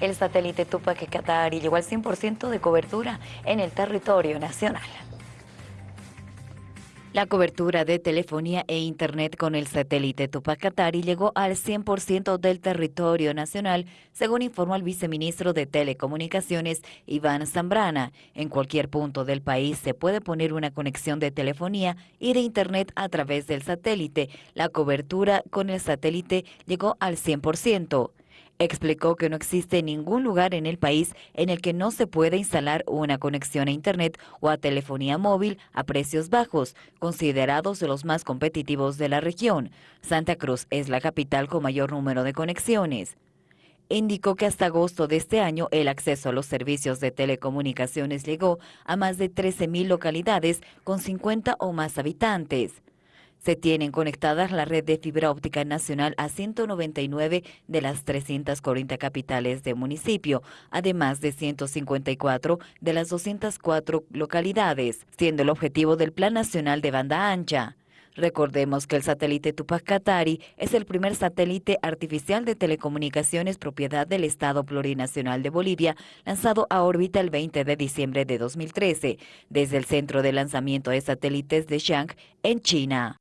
El satélite Tupac Katari llegó al 100% de cobertura en el territorio nacional. La cobertura de telefonía e Internet con el satélite Tupac Katari llegó al 100% del territorio nacional, según informó el viceministro de Telecomunicaciones, Iván Zambrana. En cualquier punto del país se puede poner una conexión de telefonía y de Internet a través del satélite. La cobertura con el satélite llegó al 100%. Explicó que no existe ningún lugar en el país en el que no se pueda instalar una conexión a Internet o a telefonía móvil a precios bajos, considerados de los más competitivos de la región. Santa Cruz es la capital con mayor número de conexiones indicó que hasta agosto de este año el acceso a los servicios de telecomunicaciones llegó a más de 13.000 localidades con 50 o más habitantes. Se tienen conectadas la red de fibra óptica nacional a 199 de las 340 capitales de municipio, además de 154 de las 204 localidades, siendo el objetivo del Plan Nacional de Banda Ancha. Recordemos que el satélite Tupac Katari es el primer satélite artificial de telecomunicaciones propiedad del Estado Plurinacional de Bolivia, lanzado a órbita el 20 de diciembre de 2013, desde el centro de lanzamiento de satélites de Xi'an, en China.